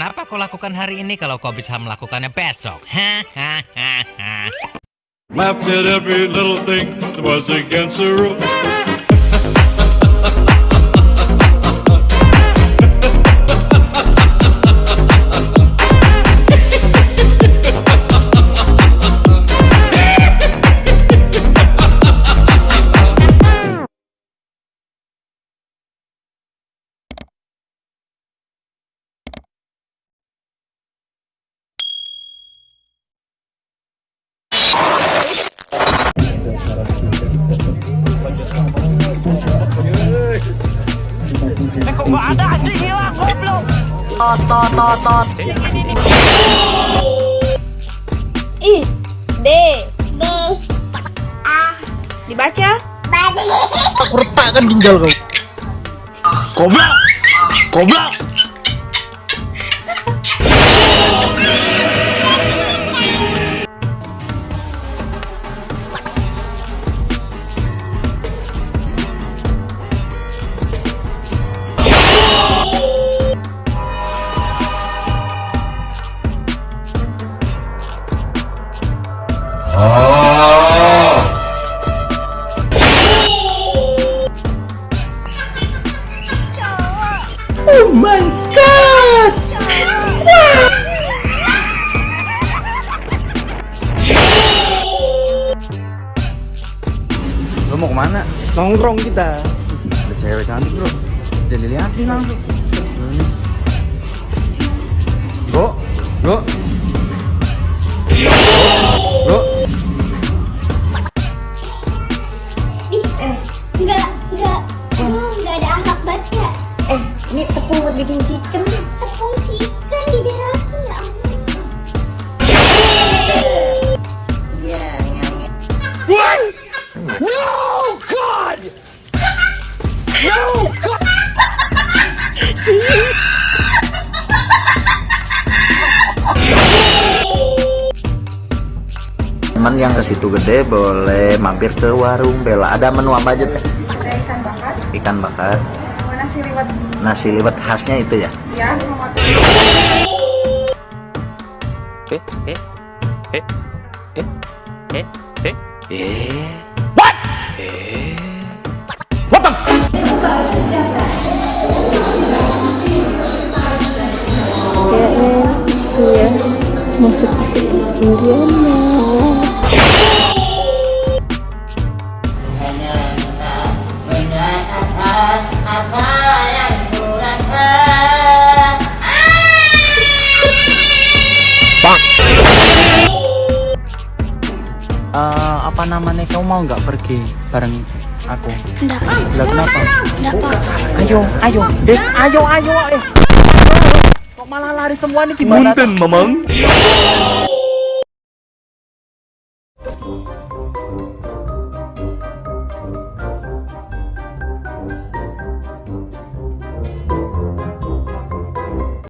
Kenapa kau lakukan hari ini kalau kau bisa melakukannya besok? Hahaha. Rules. Ih, D. D. A. Dibaca? Aku retakkan ginjal kau. Goblok. Goblok. Oh my god. Lo mau ke mana? Nongkrong kita. Ada cewek cantik bro. Jadi liatin langsung. Bro, bro. Ih, eh, enggak, enggak, enggak ada angkat baca. Eh, ini tepung buat bikin chicken. Tepung chicken diberakin ya Teman yang ke situ gede boleh mampir ke warung Bella. Ada menu apa aja teh? Ada ikan bakar, Ikan bakar, nasi liwet. nasi liwet khasnya itu ya. Ya, sama Eh, eh, eh, eh, eh, eh. Eh, eh, apa namanya kau mau nggak pergi bareng aku? Enggak, Lah kenapa? enggak apa. Ayo, ayo, eh, ayo, ayo, eh. Kok malah lari semua nih gimana? Mamang.